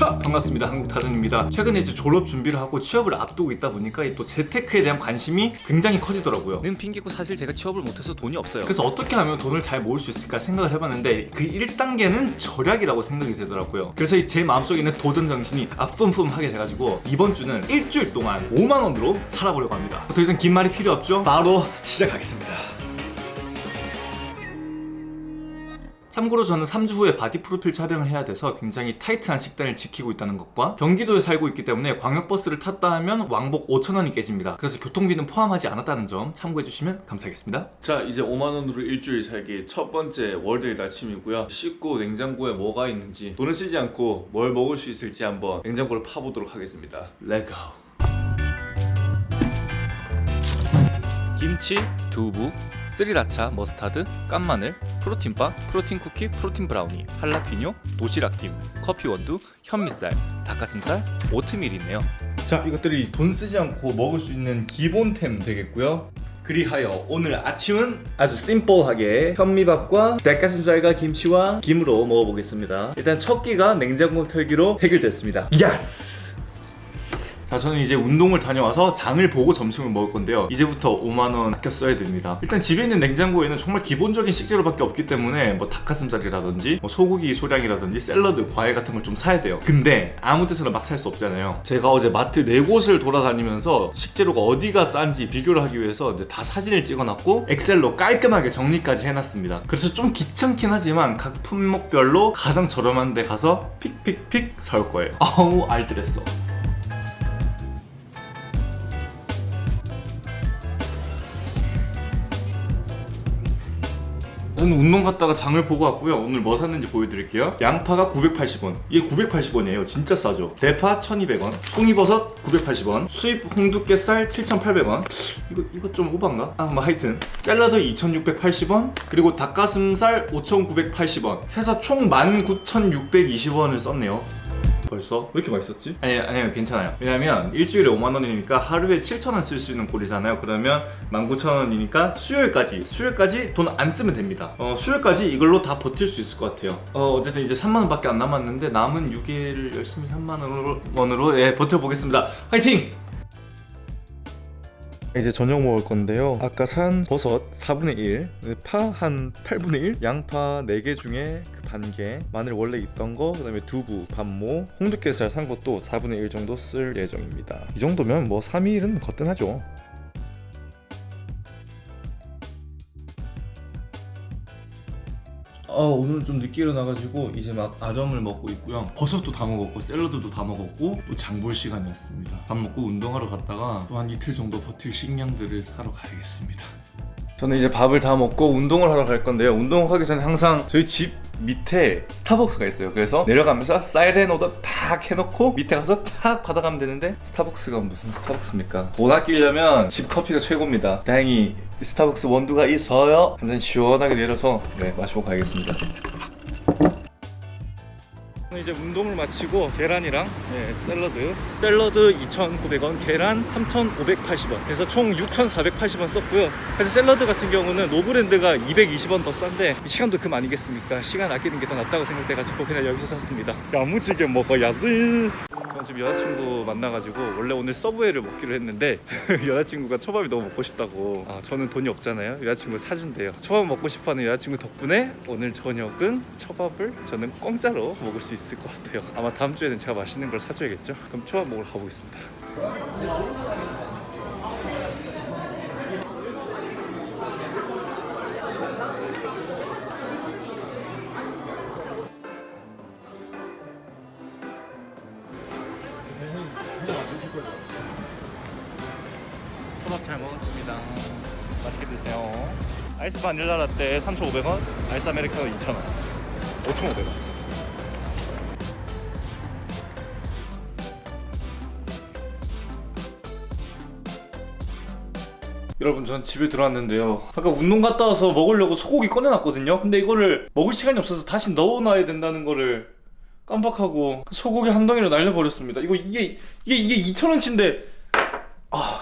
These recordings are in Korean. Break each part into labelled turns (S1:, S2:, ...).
S1: 차 반갑습니다. 한국타전입니다. 최근에 이제 졸업 준비를 하고 취업을 앞두고 있다 보니까 또 재테크에 대한 관심이 굉장히 커지더라고요.
S2: 는 핑계고 사실 제가 취업을 못해서 돈이 없어요.
S1: 그래서 어떻게 하면 돈을 잘 모을 수 있을까 생각을 해봤는데 그 1단계는 절약이라고 생각이 되더라고요. 그래서 이제 마음속에 있는 도전 정신이 앞뿜뿜하게 돼가지고 이번 주는 일주일 동안 5만원으로 살아보려고 합니다. 더 이상 긴 말이 필요 없죠? 바로 시작하겠습니다 참고로 저는 3주 후에 body 프로필 촬영을 해야 돼서 굉장히 타이트한 식단을 지키고 있다는 것과 경기도에 살고 있기 때문에 광역버스를 탔다 하면 왕복 5천원이 깨집니다. 그래서 교통비는 포함하지 않았다는 점 참고해 주시면 감사하겠습니다.
S3: 자 이제 5만원으로 일주일 살기 첫 번째 월요일 아침이고요. 씻고 냉장고에 뭐가 있는지 돈을 쓰지 않고 뭘 먹을 수 있을지 한번 냉장고를 파보도록 하겠습니다. let's go
S2: 김치, 두부, sriracha, mustard, 깐마늘, protein bar, protein 쿠키, protein brownie, 할라피뇨, 도시락김, 커피 원두, 현미쌀, 닭가슴살, 오트밀이 있네요.
S1: 자 이것들이 돈 쓰지 않고 먹을 수 있는 기본템 되겠고요. 그리하여 오늘 아침은 아주 심플하게 현미밥과 닭가슴살과 김치와 김으로 먹어보겠습니다. 일단 첫 끼가 냉장고 털기로 해결됐습니다. yes! 자 저는 이제 운동을 다녀와서 장을 보고 점심을 먹을 건데요. 이제부터 5만원 아껴 써야 됩니다. 일단 집에 있는 냉장고에는 정말 기본적인 식재료밖에 없기 때문에 뭐 닭가슴살이라든지 뭐 소고기 소량이라든지 샐러드 과일 같은 걸 좀 사야 돼요. 근데 아무 데서나 막 살 수 없잖아요. 제가 어제 마트 네 곳을 돌아다니면서 식재료가 어디가 싼지 비교를 하기 위해서 이제 다 사진을 찍어놨고 엑셀로 깔끔하게 정리까지 해놨습니다. 그래서 좀 귀찮긴 하지만 각 품목별로 가장 저렴한 데 가서 픽픽픽 사올 거예요. 아우 알뜰했어 저는 운동 갔다가 장을 보고 왔고요. 오늘 뭐 샀는지 보여드릴게요. 양파가 980원. 이게 980원이에요. 진짜 싸죠. 대파 1200원. 송이버섯 980원. 수입 홍두깨살 7800원. 이거 이거 좀 오반가? 아뭐 하여튼. 샐러드 2680원. 그리고 닭가슴살 5980원. 해서 총 19620원을 썼네요 벌써? 왜 이렇게 맛있었지? 아니 아니요 괜찮아요 왜냐면 일주일에 5만원이니까 하루에 7천원 쓸 수 있는 꼴이잖아요 그러면 19,000원이니까 수요일까지 수요일까지 돈 안 쓰면 됩니다 어 수요일까지 이걸로 다 버틸 수 있을 것 같아요 어 어쨌든 이제 3만원 밖에 안 남았는데 남은 6일을 열심히 3만원으로 원으로 예 버텨보겠습니다 화이팅! 이제 저녁 먹을 건데요 아까 산 버섯 4분의 1, 파 한 8분의 1, 양파 4개 중에 그 반개, 마늘 원래 있던 거, 그 다음에 두부, 반모, 홍두깨살 산 것도 4분의 1 정도 쓸 예정입니다. 이 정도면 뭐 3일은 거뜬하죠. 어, 오늘 좀 늦게 일어나가지고 이제 막 아점을 먹고 있고요. 버섯도 다 먹었고 샐러드도 다 먹었고 또 장 볼 시간이 왔습니다. 밥 먹고 운동하러 갔다가 또 한 이틀 정도 버틸 식량들을 사러 가야겠습니다 저는 이제 밥을 다 먹고 운동을 하러 갈 건데요. 운동하기 전에 항상 저희 집 밑에 스타벅스가 있어요. 그래서 내려가면서 사이렌 오더 탁 해놓고 밑에 가서 탁 받아가면 되는데 스타벅스가 무슨 스타벅스입니까? 돈 아끼려면 집 커피가 최고입니다. 다행히 스타벅스 원두가 있어요. 한잔 시원하게 내려서 네 마시고 가야겠습니다 이제 운동을 마치고 계란이랑 예, 샐러드. 샐러드 2,900원 계란 3,580원. 그래서 총 6,480원 썼고요. 사실 샐러드 같은 경우는 노브랜드가 220원 더 싼데 시간도 금 아니겠습니까? 시간 아끼는 게 더 낫다고 생각돼가지고 그냥 여기서 샀습니다. 야무지게 먹어야지 지금 여자친구 만나가지고 원래 오늘 서브웨이를 먹기로 했는데 여자친구가 초밥이 너무 먹고 싶다고. 아, 저는 돈이 없잖아요. 여자친구 사준대요. 초밥 먹고 싶어하는 여자친구 덕분에 오늘 저녁은 초밥을 저는 공짜로 먹을 수 있을 것 같아요. 아마 다음 주에는 제가 맛있는 걸 사줘야겠죠? 그럼 초밥 먹으러 가보겠습니다 먹었습니다. 맛있게 드세요. 아이스 바닐라 라떼 3,500원 아이스 아메리카노 2,000원. 5,500원. 여러분 전 집에 들어왔는데요. 아까 운동 갔다 와서 먹으려고 소고기 꺼내놨거든요. 근데 이거를 먹을 시간이 없어서 다시 넣어놔야 된다는 거를 깜빡하고 소고기 한 덩이를 날려버렸습니다. 이거 이게 이게 이게 2,000원치인데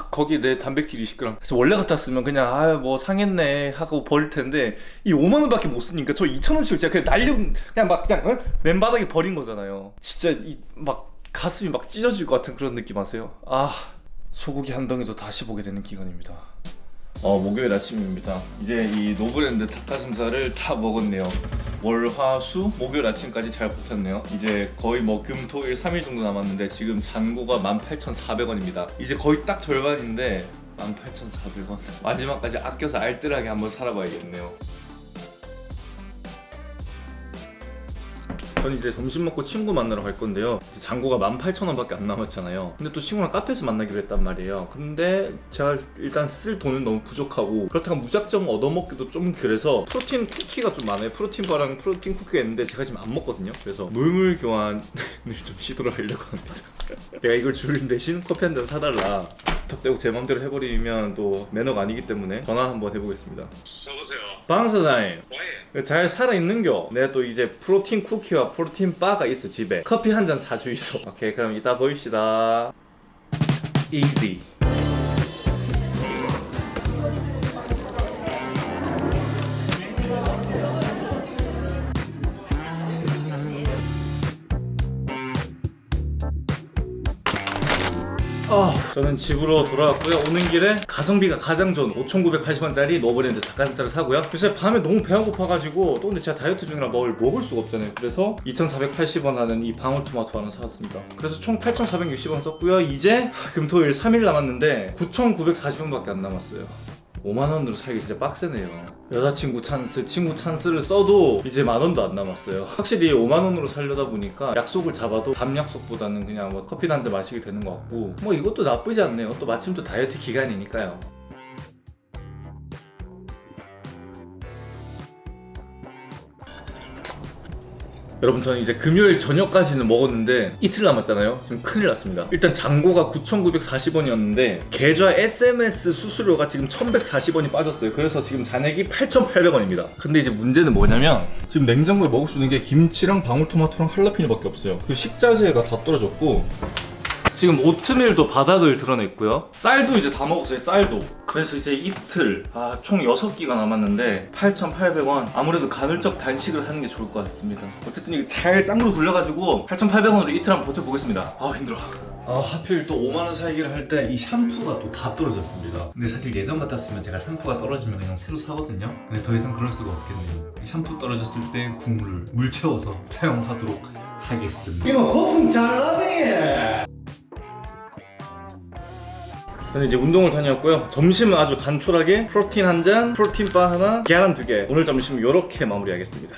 S1: 아 고기 내 단백질 20g 그래서 원래 같았으면 그냥 아 뭐 상했네 하고 버릴 텐데 이 5만 원 밖에 못 쓰니까 저 2천 원씩 진짜 그냥 날려 그냥 막 그냥 어? 맨바닥에 버린 거잖아요 진짜 이 막 가슴이 막 찢어질 것 같은 그런 느낌 아세요? 아 소고기 한 덩이도 다시 보게 되는 기간입니다 어 목요일 아침입니다. 이제 이 노브랜드 닭가슴살을 다 먹었네요. 월, 화, 수, 목요일 아침까지 잘 버텼네요. 이제 거의 뭐 금, 토, 일 3일 정도 남았는데 지금 잔고가 18,400원입니다. 이제 거의 딱 절반인데 18,400원. 마지막까지 아껴서 알뜰하게 한번 살아봐야겠네요 전 이제 점심 먹고 친구 만나러 갈 건데요. 이제 잔고가 18,000원 밖에 안 남았잖아요. 근데 또 친구랑 카페에서 만나기로 했단 말이에요. 근데 제가 일단 쓸 돈은 너무 부족하고 그렇다고 무작정 얻어먹기도 좀 그래서 프로틴 쿠키가 좀 많아요. 프로틴 바랑 프로틴 쿠키가 있는데 제가 지금 안 먹거든요. 그래서 물물 교환을 좀 시도를 하려고 합니다. 내가 이걸 줄인 대신 커피 한 잔 사달라. 덕대고 제 맘대로 해버리면 또 매너가 아니기 때문에 전화 한번 해보겠습니다.
S4: 여보세요.
S1: 방 사장님
S4: 왜?
S1: 잘 살아있는겨. 내가 또 이제 프로틴 쿠키와 프로틴 바가 있어 집에. 커피 한 잔 사주 있어 오케이 그럼 이따 보입시다. Easy 저는 집으로 돌아왔고요. 오는 길에 가성비가 가장 좋은 5,980원짜리 노브랜드 닭가슴살을 사고요. 요새 밤에 너무 배가 고파가지고 또 근데 제가 다이어트 중이라 뭘 먹을 수가 없잖아요. 그래서 2,480원 하는 이 방울토마토 하나 사왔습니다. 그래서 총 8,460원 썼고요. 이제 금토일 3일 남았는데 9,940원밖에 안 남았어요. 5만 원으로 살기 진짜 빡세네요. 여자친구 찬스, 친구 찬스를 써도 이제 만 원도 안 남았어요. 확실히 5만 원으로 살려다 보니까 약속을 잡아도 밤 약속보다는 그냥 뭐 커피 한잔 마시게 되는 것 같고 뭐 이것도 나쁘지 않네요. 또 마침 또 다이어트 기간이니까요. 여러분 저는 이제 금요일 저녁까지는 먹었는데 이틀 남았잖아요. 지금 큰일 났습니다. 일단 잔고가 9,940원이었는데 계좌 SMS 수수료가 지금 1,140원이 빠졌어요. 그래서 지금 잔액이 8,800원입니다. 근데 이제 문제는 뭐냐면 지금 냉장고에 먹을 수 있는 게 김치랑 방울토마토랑 할라피뇨밖에 없어요. 그 식자재가 다 떨어졌고 지금 오트밀도 바닥을 드러냈고요. 쌀도 이제 다 먹었어요 쌀도 그래서 이제 이틀 아, 총 6끼가 남았는데 8,800원 아무래도 간헐적 단식을 하는 게 좋을 것 같습니다. 어쨌든 이거 잘 짱으로 돌려가지고 8,800원으로 이틀 한번 버텨보겠습니다. 아 힘들어. 아 하필 또 5만원 살기를 할 때 이 샴푸가 또 다 떨어졌습니다. 근데 사실 예전 같았으면 제가 샴푸가 떨어지면 그냥 새로 사거든요. 근데 더 이상 그럴 수가 없겠네요. 이 샴푸 떨어졌을 때 국물을 물 채워서 사용하도록 하겠습니다. 이거 거품 잘 나네 저는 이제 운동을 다녀왔고요. 점심은 아주 간촐하게 프로틴 한 잔, 프로틴 바 하나, 계란 두 개. 오늘 점심 이렇게 마무리하겠습니다.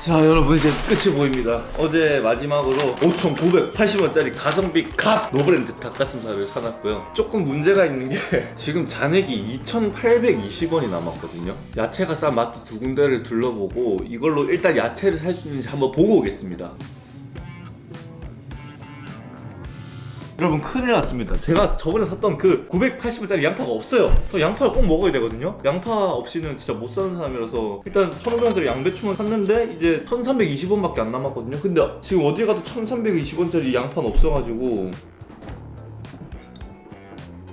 S1: 자 여러분 이제 끝이 보입니다. 어제 마지막으로 5,980원짜리 가성비 god 노브랜드 닭가슴살을 사놨고요. 조금 문제가 있는 게 지금 잔액이 2,820원이 남았거든요. 야채가 싼 마트 두 군데를 둘러보고 이걸로 일단 야채를 살 수 있는지 한번 보고 오겠습니다 여러분 큰일 났습니다. 제가 저번에 샀던 그 980원짜리 양파가 없어요. 저 양파를 꼭 먹어야 되거든요. 양파 없이는 진짜 못 사는 사람이라서 일단 1,500원짜리 양배추만 샀는데 이제 1,320원밖에 안 남았거든요. 근데 지금 어디 가도 1,320원짜리 양파는 없어가지고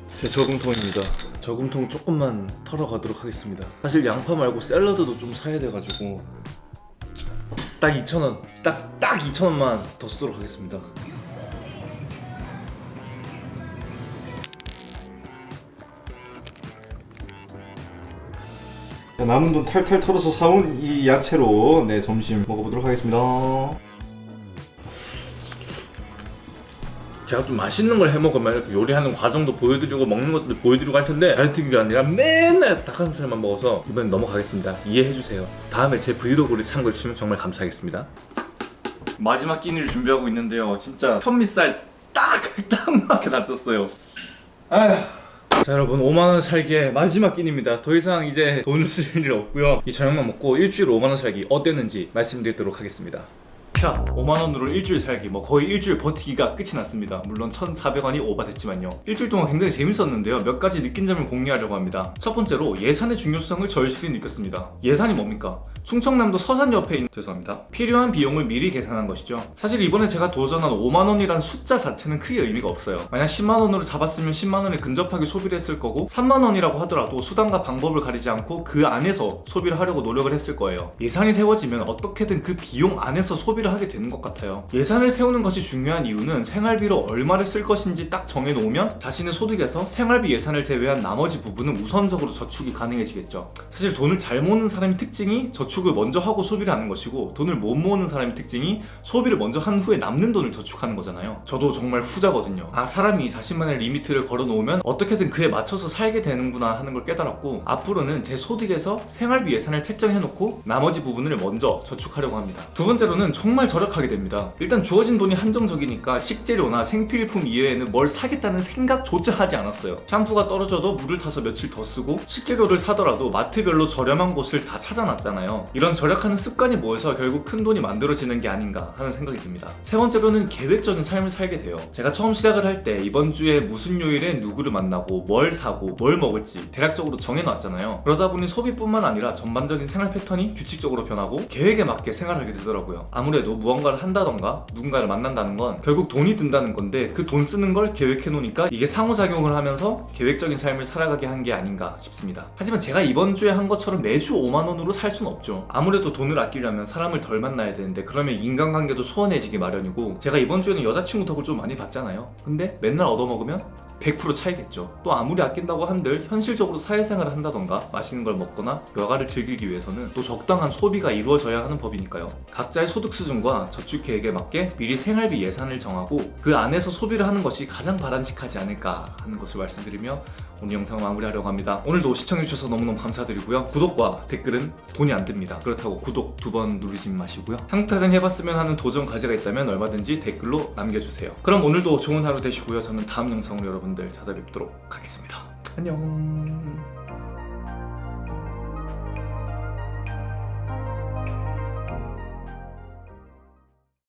S1: 제 저금통입니다. 저금통 조금만 털어가도록 하겠습니다. 사실 양파 말고 샐러드도 좀 사야 돼가지고 딱 2,000원 딱, 딱 2,000원만 더 쓰도록 하겠습니다
S5: 남은 돈 탈탈 털어서 사온 이 야채로 네 점심 먹어보도록 하겠습니다.
S1: 제가 좀 맛있는 걸 해먹으면 이렇게 요리하는 과정도 보여드리고 먹는 것도 보여드리고 할 텐데 다이어트기가 아니라 맨날 닭가슴살만 먹어서 이번엔 넘어가겠습니다. 이해해주세요. 다음에 제 브이로그를 참고해주시면 정말 감사하겠습니다. 마지막 끼니를 준비하고 있는데요. 진짜 현미쌀 딱, 딱 맞게 다 썼어요. 아휴 자 여러분 5만원 살기의 마지막 끼니입니다. 더 이상 이제 돈을 쓸 일 없고요. 이 저녁만 먹고 일주일 5만원 살기 어땠는지 말씀드리도록 하겠습니다. 자 5만원으로 일주일 살기. 뭐 거의 일주일 버티기가 끝이 났습니다. 물론 1,400원이 오바됐지만요. 일주일 동안 굉장히 재밌었는데요. 몇 가지 느낀 점을 공유하려고 합니다. 첫 번째로 예산의 중요성을 절실히 느꼈습니다. 예산이 뭡니까? 충청남도 서산 옆에 있는 죄송합니다. 필요한 비용을 미리 계산한 것이죠. 사실 이번에 제가 도전한 5만원이란 숫자 자체는 크게 의미가 없어요. 만약 10만원으로 잡았으면 10만원에 근접하게 소비를 했을 거고 3만원이라고 하더라도 수단과 방법을 가리지 않고 그 안에서 소비를 하려고 노력을 했을 거예요. 예산이 세워지면 어떻게든 그 비용 안에서 소비를 하게 되는 것 같아요. 예산을 세우는 것이 중요한 이유는 생활비로 얼마를 쓸 것인지 딱 정해놓으면 자신의 소득에서 생활비 예산을 제외한 나머지 부분은 우선적으로 저축이 가능해지겠죠. 사실 돈을 잘 모으는 사람의 특징이 저축 을 먼저 하고 소비를 하는 것이고 돈을 못 모으는 사람의 특징이 소비를 먼저 한 후에 남는 돈을 저축하는 거잖아요. 저도 정말 후자거든요. 아 사람이 자신만의 limit를 걸어놓으면 어떻게든 그에 맞춰서 살게 되는구나 하는 걸 깨달았고 앞으로는 제 소득에서 생활비 예산을 책정해놓고 나머지 부분을 먼저 저축하려고 합니다. 두 번째로는 정말 절약하게 됩니다. 일단 주어진 돈이 한정적이니까 식재료나 생필품 이외에는 뭘 사겠다는 생각조차 하지 않았어요. 샴푸가 떨어져도 물을 타서 며칠 더 쓰고 식재료를 사더라도 마트별로 저렴한 곳을 다 찾아놨잖아요 이런 절약하는 습관이 모여서 결국 큰 돈이 만들어지는 게 아닌가 하는 생각이 듭니다. 세 번째로는 계획적인 삶을 살게 돼요. 제가 처음 시작을 할 때 이번 주에 무슨 요일에 누구를 만나고 뭘 사고 뭘 먹을지 대략적으로 정해놨잖아요. 그러다 보니 소비뿐만 아니라 전반적인 생활 패턴이 규칙적으로 변하고 계획에 맞게 생활하게 되더라고요. 아무래도 무언가를 한다던가 누군가를 만난다는 건 결국 돈이 든다는 건데 그 돈 쓰는 걸 계획해 놓으니까 이게 상호작용을 하면서 계획적인 삶을 살아가게 한 게 아닌가 싶습니다. 하지만 제가 이번 주에 한 것처럼 매주 5만원으로 살수 는 없죠 아무래도 돈을 아끼려면 사람을 덜 만나야 되는데 그러면 인간관계도 소원해지기 마련이고 제가 이번 주에는 여자친구 덕을 좀 많이 봤잖아요 근데 맨날 얻어먹으면 100% 차이겠죠. 또 아무리 아낀다고 한들 현실적으로 사회생활을 한다던가 맛있는 걸 먹거나 여가를 즐기기 위해서는 또 적당한 소비가 이루어져야 하는 법이니까요. 각자의 소득 수준과 저축 계획에 맞게 미리 생활비 예산을 정하고 그 안에서 소비를 하는 것이 가장 바람직하지 않을까 하는 것을 말씀드리며 오늘 영상 마무리하려고 합니다. 오늘도 시청해주셔서 너무너무 감사드리고요. 구독과 댓글은 돈이 안 듭니다. 그렇다고 구독 두 번 누르지 마시고요. 한국타장 해봤으면 하는 도전 과제가 있다면 얼마든지 댓글로 남겨주세요. 그럼 오늘도 좋은 하루 되시고요. 저는 다음 영상으로 여러분들 찾아뵙도록 하겠습니다. 안녕